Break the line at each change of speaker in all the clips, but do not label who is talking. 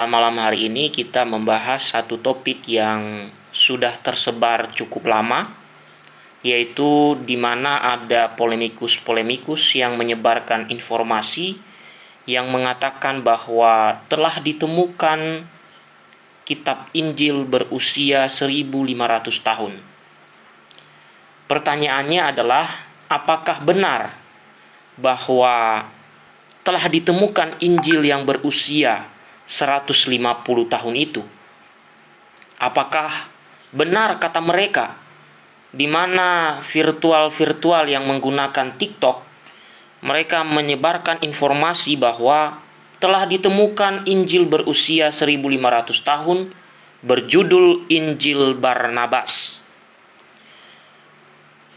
malam hari ini kita membahas satu topik yang sudah tersebar cukup lama, yaitu di mana ada polemikus-polemikus yang menyebarkan informasi yang mengatakan bahwa telah ditemukan kitab Injil berusia 1500 tahun. Pertanyaannya adalah apakah benar bahwa telah ditemukan Injil yang berusia 150 tahun itu? Apakah benar kata mereka di mana virtual-virtual yang menggunakan TikTok mereka menyebarkan informasi bahwa telah ditemukan Injil berusia 1500 tahun berjudul Injil Barnabas.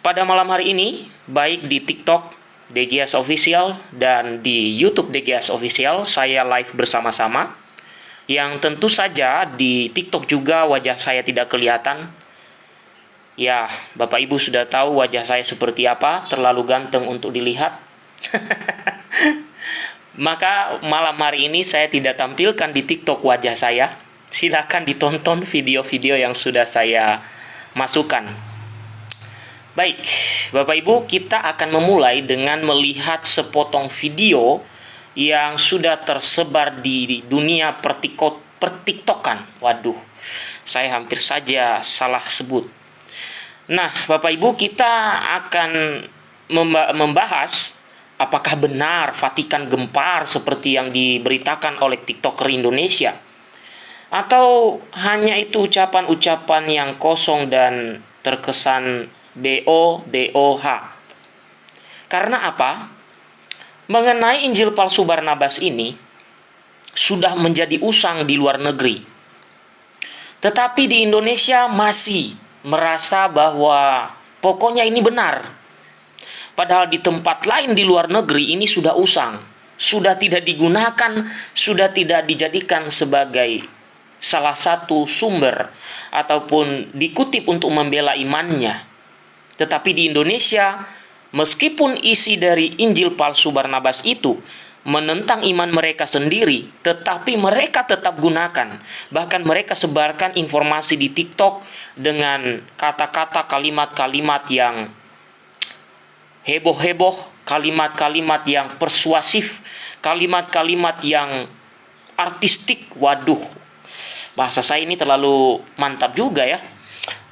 Pada malam hari ini, baik di TikTok DGS Official dan di YouTube DGS Official, saya live bersama-sama. Yang tentu saja di TikTok juga wajah saya tidak kelihatan. Ya, Bapak Ibu sudah tahu wajah saya seperti apa, terlalu ganteng untuk dilihat. Maka malam hari ini saya tidak tampilkan di TikTok wajah saya. Silahkan ditonton video-video yang sudah saya masukkan. Baik, Bapak Ibu, kita akan memulai dengan melihat sepotong video yang sudah tersebar di dunia pertiktokan. Waduh, saya hampir saja salah sebut. Nah, Bapak Ibu, kita akan membahas apakah benar Vatikan gempar seperti yang diberitakan oleh TikToker Indonesia? Atau hanya itu ucapan-ucapan yang kosong dan terkesan BO-DOH? Karena apa? Mengenai Injil palsu Barnabas ini sudah menjadi usang di luar negeri. Tetapi di Indonesia masih merasa bahwa pokoknya ini benar Padahal di tempat lain di luar negeri ini sudah usang, sudah tidak digunakan, sudah tidak dijadikan sebagai salah satu sumber ataupun dikutip untuk membela imannya. Tetapi di Indonesia, meskipun isi dari Injil palsu Barnabas itu menentang iman mereka sendiri, tetapi mereka tetap gunakan. Bahkan mereka sebarkan informasi di TikTok dengan kata-kata kalimat-kalimat yang heboh-heboh, kalimat-kalimat yang persuasif, kalimat-kalimat yang artistik. Waduh, bahasa saya ini terlalu mantap juga ya.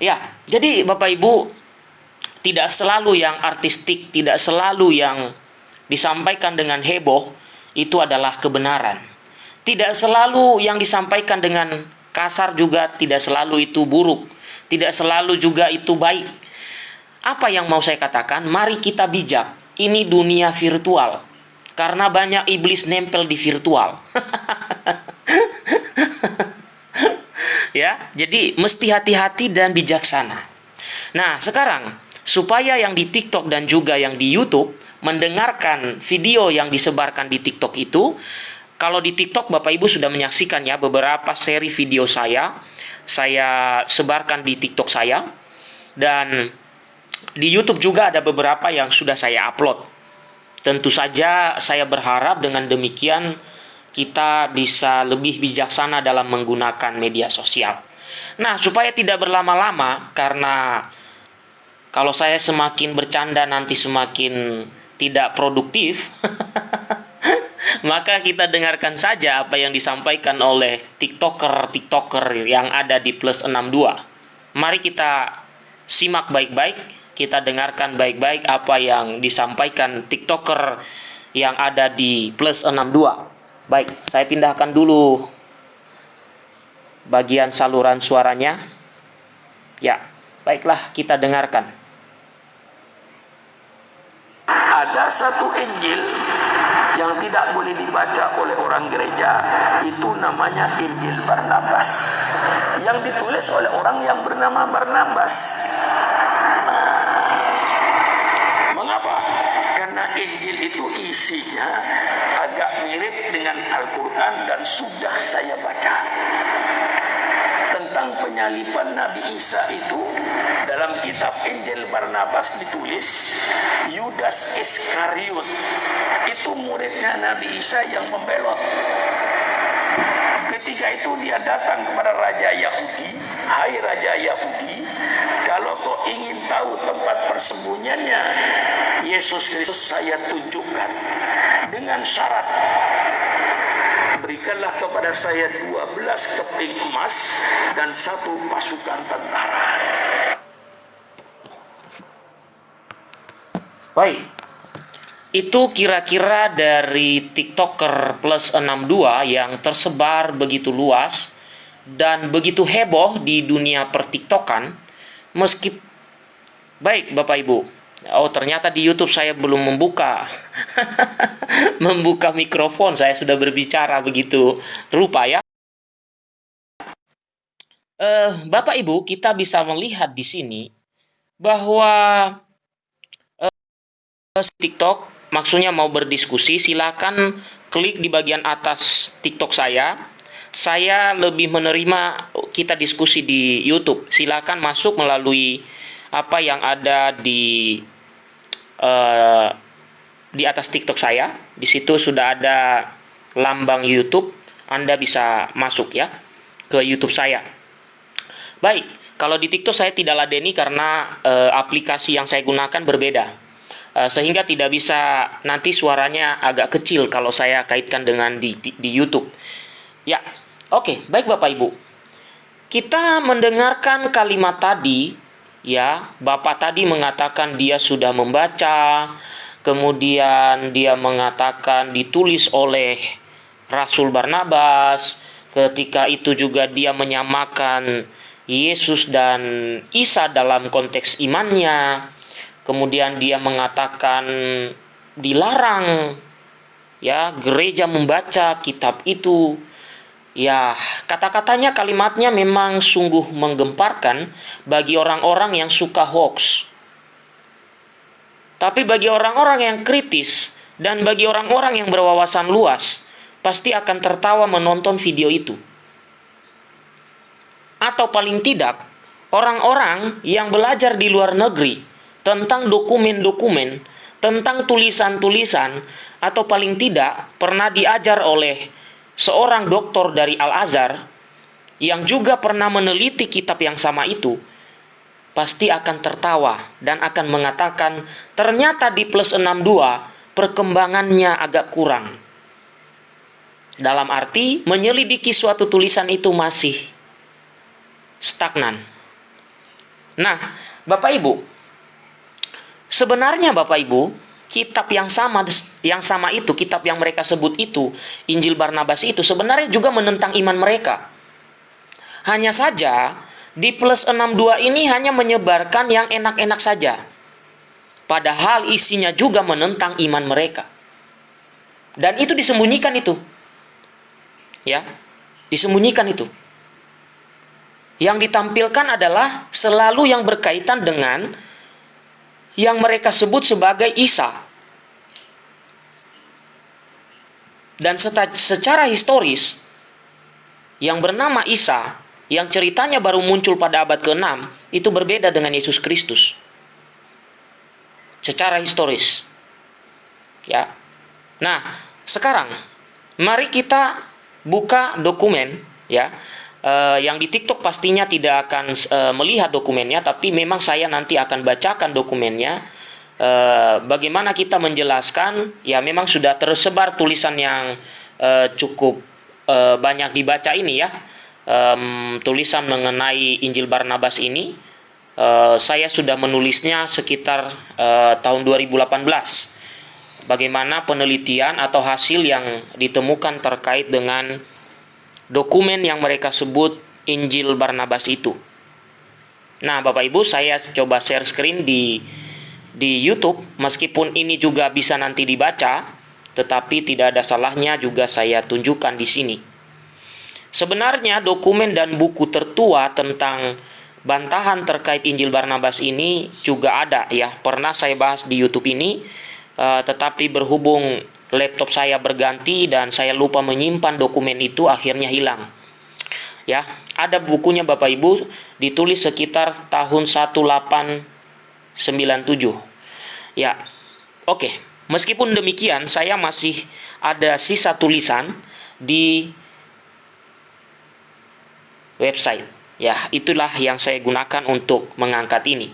Ya, jadi Bapak Ibu tidak selalu yang artistik, tidak selalu yang disampaikan dengan heboh itu adalah kebenaran. Tidak selalu yang disampaikan dengan kasar juga tidak selalu itu buruk. Tidak selalu juga itu baik apa yang mau saya katakan? Mari kita bijak. Ini dunia virtual. Karena banyak iblis nempel di virtual. ya, jadi mesti hati-hati dan bijaksana. Nah, sekarang supaya yang di TikTok dan juga yang di YouTube mendengarkan video yang disebarkan di TikTok itu, kalau di TikTok Bapak Ibu sudah menyaksikan ya beberapa seri video saya, saya sebarkan di TikTok saya dan di YouTube juga ada beberapa yang sudah saya upload. Tentu saja saya berharap dengan demikian kita bisa lebih bijaksana dalam menggunakan media sosial. Nah, supaya tidak berlama-lama karena kalau saya semakin bercanda nanti semakin tidak produktif. maka kita dengarkan saja apa yang disampaikan oleh TikToker-TikToker yang ada di plus 62. Mari kita simak baik-baik kita dengarkan baik-baik apa yang disampaikan TikToker yang ada di plus 62. Baik, saya pindahkan dulu bagian saluran suaranya. Ya, baiklah kita dengarkan.
Ada satu Injil yang tidak boleh dibaca oleh orang gereja. Itu namanya Injil Barnabas. Yang ditulis oleh orang yang bernama Barnabas. Karena Injil itu isinya agak mirip dengan Al-Quran dan sudah saya baca. Tentang penyaliban Nabi Isa itu dalam kitab Injil Barnabas ditulis Yudas Iskariot. Itu muridnya Nabi Isa yang membelot. Ketika itu dia datang kepada Raja Yahudi, Hai Raja Yahudi, kalau kau ingin tahu tempat persembunyiannya, Yesus Kristus saya tunjukkan. Dengan syarat berikanlah kepada saya 12 keping emas dan satu pasukan tentara.
Baik. Itu kira-kira dari TikToker plus 62 yang tersebar begitu luas dan begitu heboh di dunia pertiktokan meski baik Bapak Ibu Oh ternyata di YouTube saya belum membuka membuka mikrofon saya sudah berbicara begitu rupa ya. Uh, Bapak Ibu kita bisa melihat di sini bahwa TikTok maksudnya mau berdiskusi silakan klik di bagian atas TikTok saya. Saya lebih menerima kita diskusi di YouTube. Silakan masuk melalui apa yang ada di uh, di atas TikTok saya. Di situ sudah ada lambang YouTube. Anda bisa masuk ya ke YouTube saya. Baik, kalau di TikTok saya tidak ladeni karena uh, aplikasi yang saya gunakan berbeda. Uh, sehingga tidak bisa nanti suaranya agak kecil kalau saya kaitkan dengan di, di, di YouTube. Ya, oke, okay, baik Bapak Ibu. Kita mendengarkan kalimat tadi ya bapak tadi mengatakan dia sudah membaca kemudian dia mengatakan ditulis oleh Rasul Barnabas ketika itu juga dia menyamakan Yesus dan Isa dalam konteks imannya kemudian dia mengatakan dilarang ya gereja membaca kitab itu Ya, kata-katanya, kalimatnya memang sungguh menggemparkan bagi orang-orang yang suka hoax. Tapi bagi orang-orang yang kritis dan bagi orang-orang yang berwawasan luas, pasti akan tertawa menonton video itu. Atau paling tidak, orang-orang yang belajar di luar negeri tentang dokumen-dokumen, tentang tulisan-tulisan, atau paling tidak pernah diajar oleh seorang doktor dari Al-Azhar yang juga pernah meneliti kitab yang sama itu pasti akan tertawa dan akan mengatakan ternyata di plus 62 perkembangannya agak kurang. Dalam arti menyelidiki suatu tulisan itu masih stagnan. Nah, Bapak Ibu, sebenarnya Bapak Ibu, kitab yang sama yang sama itu, kitab yang mereka sebut itu, Injil Barnabas itu sebenarnya juga menentang iman mereka. Hanya saja di plus 62 ini hanya menyebarkan yang enak-enak saja. Padahal isinya juga menentang iman mereka. Dan itu disembunyikan itu. Ya, disembunyikan itu. Yang ditampilkan adalah selalu yang berkaitan dengan yang mereka sebut sebagai Isa. Dan secara historis, yang bernama Isa, yang ceritanya baru muncul pada abad ke-6, itu berbeda dengan Yesus Kristus. Secara historis. Ya. Nah, sekarang mari kita buka dokumen ya uh, yang di TikTok pastinya tidak akan uh, melihat dokumennya, tapi memang saya nanti akan bacakan dokumennya. Uh, bagaimana kita menjelaskan? Ya, memang sudah tersebar tulisan yang uh, cukup uh, banyak dibaca ini ya, um, tulisan mengenai Injil Barnabas ini. Uh, saya sudah menulisnya sekitar uh, tahun 2018 bagaimana penelitian atau hasil yang ditemukan terkait dengan dokumen yang mereka sebut Injil Barnabas itu. Nah, Bapak Ibu, saya coba share screen di di YouTube meskipun ini juga bisa nanti dibaca, tetapi tidak ada salahnya juga saya tunjukkan di sini. Sebenarnya dokumen dan buku tertua tentang bantahan terkait Injil Barnabas ini juga ada ya. Pernah saya bahas di YouTube ini, uh, tetapi berhubung laptop saya berganti dan saya lupa menyimpan dokumen itu akhirnya hilang. Ya, ada bukunya Bapak Ibu ditulis sekitar tahun 1897. Ya. Oke, meskipun demikian saya masih ada sisa tulisan di website. Ya, itulah yang saya gunakan untuk mengangkat ini.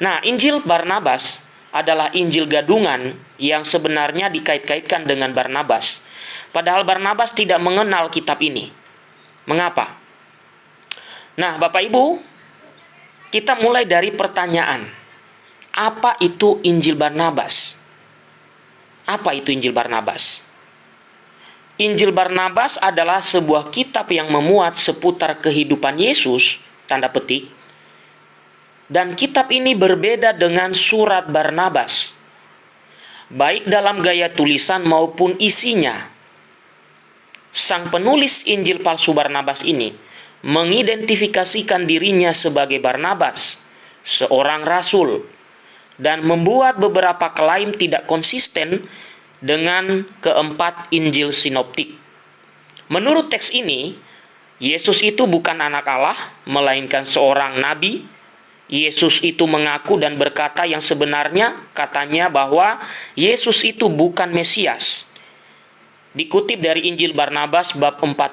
Nah, Injil Barnabas adalah Injil gadungan yang sebenarnya dikait-kaitkan dengan Barnabas. Padahal Barnabas tidak mengenal kitab ini. Mengapa? Nah, Bapak Ibu, kita mulai dari pertanyaan. Apa itu Injil Barnabas? Apa itu Injil Barnabas? Injil Barnabas adalah sebuah kitab yang memuat seputar kehidupan Yesus, tanda petik, dan kitab ini berbeda dengan surat Barnabas, baik dalam gaya tulisan maupun isinya. Sang penulis Injil palsu Barnabas ini mengidentifikasikan dirinya sebagai Barnabas, seorang rasul, dan membuat beberapa klaim tidak konsisten dengan keempat Injil sinoptik. Menurut teks ini, Yesus itu bukan anak Allah, melainkan seorang nabi Yesus itu mengaku dan berkata yang sebenarnya katanya bahwa Yesus itu bukan Mesias. Dikutip dari Injil Barnabas bab 42.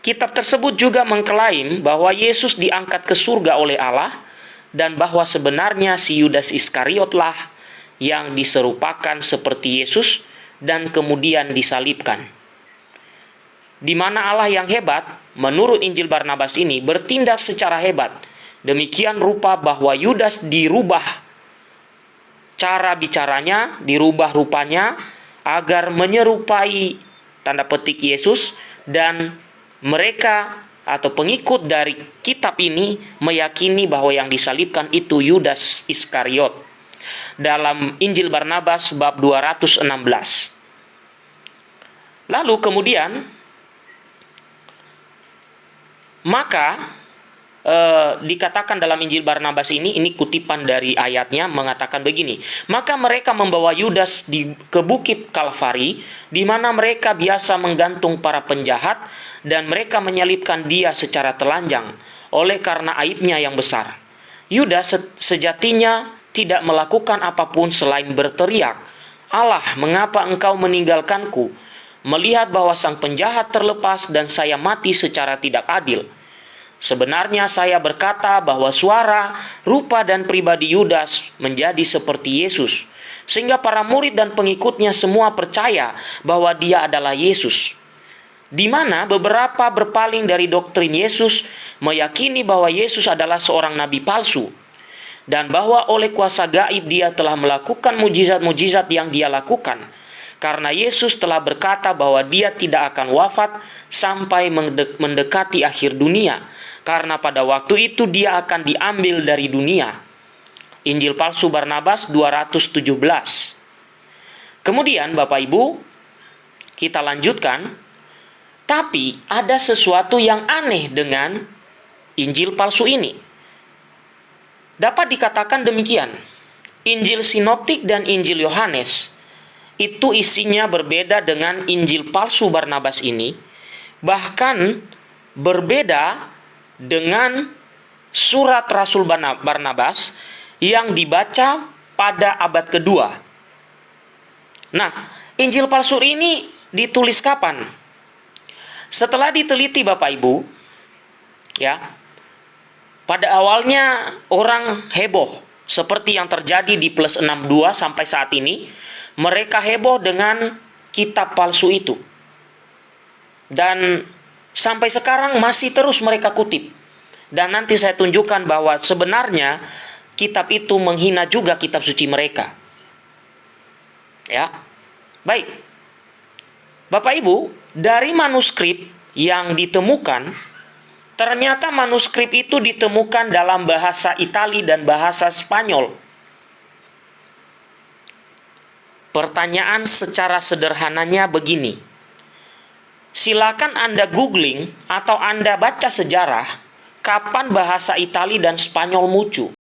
Kitab tersebut juga mengklaim bahwa Yesus diangkat ke surga oleh Allah dan bahwa sebenarnya si Yudas Iskariotlah yang diserupakan seperti Yesus dan kemudian disalibkan. Di mana Allah yang hebat, menurut Injil Barnabas ini, bertindak secara hebat – Demikian rupa bahwa Yudas dirubah cara bicaranya, dirubah rupanya agar menyerupai tanda petik Yesus dan mereka atau pengikut dari kitab ini meyakini bahwa yang disalibkan itu Yudas Iskariot. Dalam Injil Barnabas bab 216. Lalu kemudian maka e, dikatakan dalam Injil Barnabas ini, ini kutipan dari ayatnya mengatakan begini. Maka mereka membawa Yudas di, ke bukit Kalvari, di mana mereka biasa menggantung para penjahat, dan mereka menyalibkan dia secara telanjang, oleh karena aibnya yang besar. Yudas sejatinya tidak melakukan apa pun selain berteriak, Allah, mengapa engkau meninggalkanku? Melihat bahwa sang penjahat terlepas dan saya mati secara tidak adil.' Sebenarnya saya berkata bahwa suara, rupa dan pribadi Yudas menjadi seperti Yesus. Sehingga para murid dan pengikutnya semua percaya bahwa dia adalah Yesus. Di mana beberapa berpaling dari doktrin Yesus meyakini bahwa Yesus adalah seorang nabi palsu. Dan bahwa oleh kuasa gaib dia telah melakukan mujizat-mujizat yang dia lakukan. Karena Yesus telah berkata bahwa dia tidak akan wafat sampai mendekati akhir dunia karena pada waktu itu dia akan diambil dari dunia. Injil palsu Barnabas 217. Kemudian Bapak Ibu, kita lanjutkan. Tapi ada sesuatu yang aneh dengan Injil palsu ini. Dapat dikatakan demikian. Injil Sinoptik dan Injil Yohanes itu isinya berbeda dengan Injil palsu Barnabas ini, bahkan berbeda dengan surat Rasul Barnabas yang dibaca pada abad kedua. Nah, Injil palsu ini ditulis kapan? Setelah diteliti Bapak Ibu, ya. Pada awalnya orang heboh seperti yang terjadi di plus 62 sampai saat ini, mereka heboh dengan kitab palsu itu. Dan Sampai sekarang masih terus mereka kutip. Dan nanti saya tunjukkan bahwa sebenarnya kitab itu menghina juga kitab suci mereka. Ya. Baik. Bapak Ibu, dari manuskrip yang ditemukan ternyata manuskrip itu ditemukan dalam bahasa Itali dan bahasa Spanyol. Pertanyaan secara sederhananya begini silakan Anda googling atau Anda baca sejarah kapan bahasa Itali dan Spanyol muncul.